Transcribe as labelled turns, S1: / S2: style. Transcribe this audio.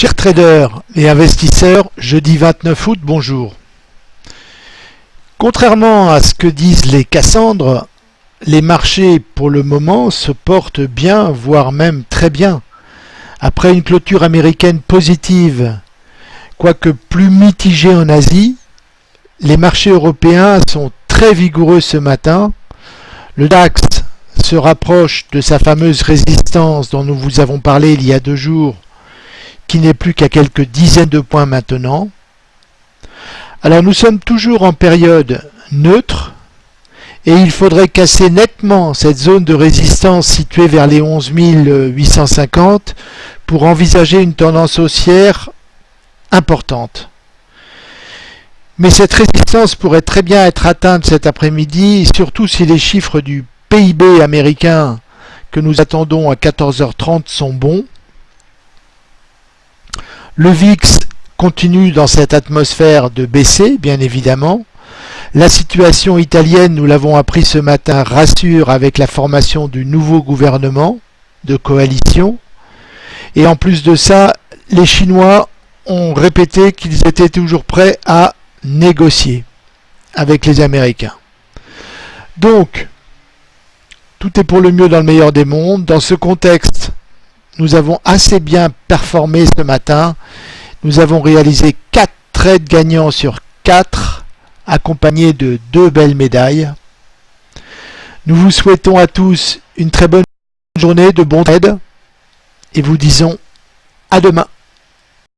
S1: Chers traders et investisseurs, jeudi 29 août, bonjour. Contrairement à ce que disent les Cassandres, les marchés pour le moment se portent bien, voire même très bien. Après une clôture américaine positive, quoique plus mitigée en Asie, les marchés européens sont très vigoureux ce matin. Le DAX se rapproche de sa fameuse résistance dont nous vous avons parlé il y a deux jours qui n'est plus qu'à quelques dizaines de points maintenant. Alors nous sommes toujours en période neutre et il faudrait casser nettement cette zone de résistance située vers les 11 850 pour envisager une tendance haussière importante. Mais cette résistance pourrait très bien être atteinte cet après-midi, surtout si les chiffres du PIB américain que nous attendons à 14h30 sont bons. Le VIX continue dans cette atmosphère de baisser, bien évidemment. La situation italienne, nous l'avons appris ce matin, rassure avec la formation du nouveau gouvernement de coalition. Et en plus de ça, les Chinois ont répété qu'ils étaient toujours prêts à négocier avec les Américains. Donc, tout est pour le mieux dans le meilleur des mondes. Dans ce contexte, nous avons assez bien performé ce matin. Nous avons réalisé 4 trades gagnants sur 4, accompagnés de deux belles médailles. Nous vous souhaitons à tous une très bonne journée de bons trades et vous disons à demain.